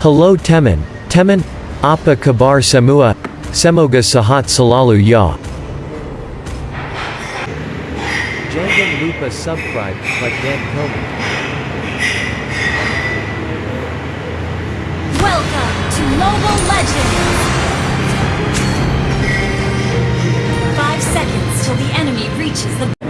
Hello Teman. Teman? Apa kabar semua? Semoga sehat selalu ya. Jangan lupa subscribe, like dan komen. Welcome to Mobile Legends! Five seconds till the enemy reaches the...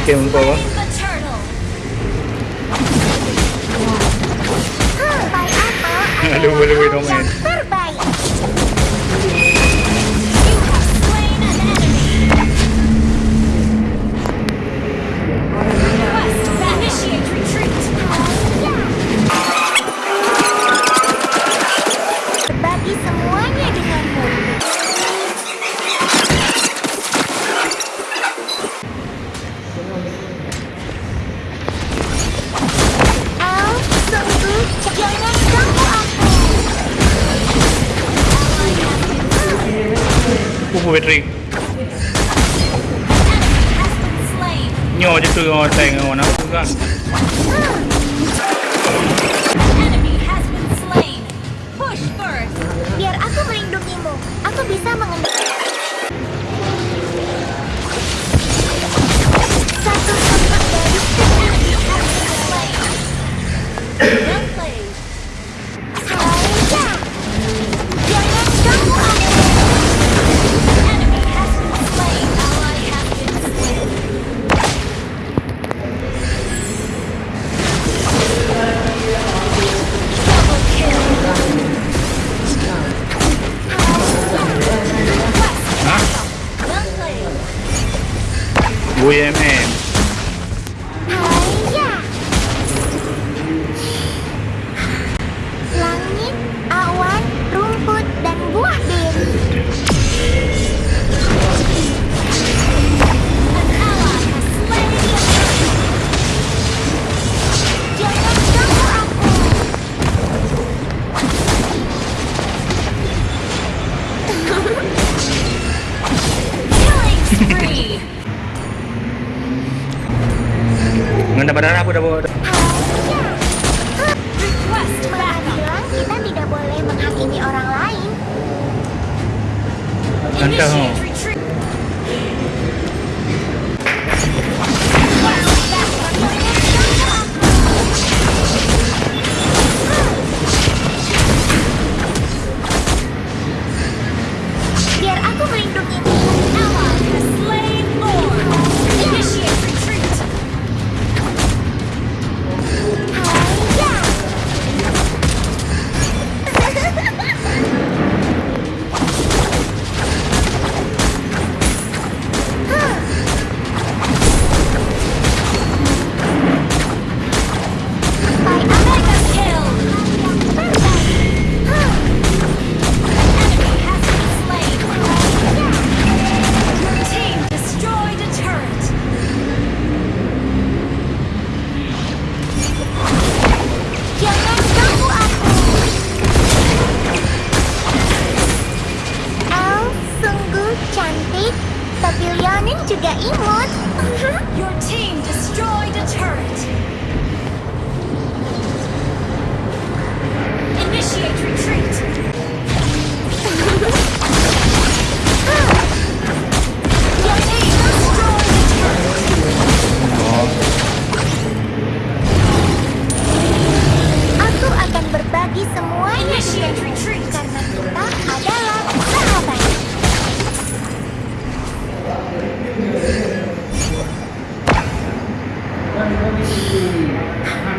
became power. Aduh, aduh, poetry. Nyo, dito yung tango na. Ugan. OEMM. 簡単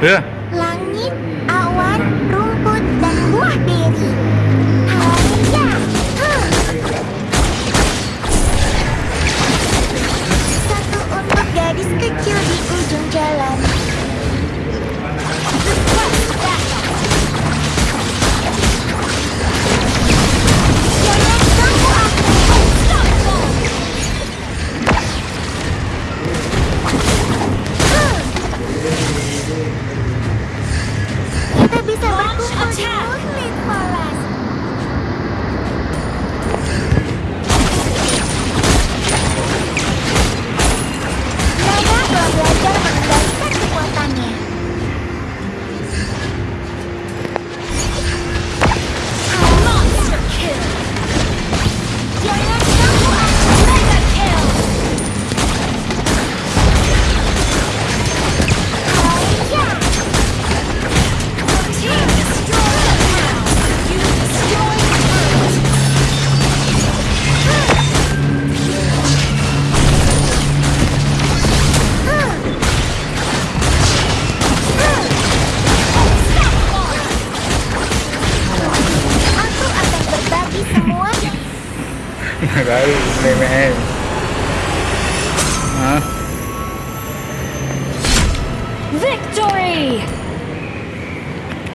Ya. Langit, awan, ru. gửi mềm em. Hả? Victory!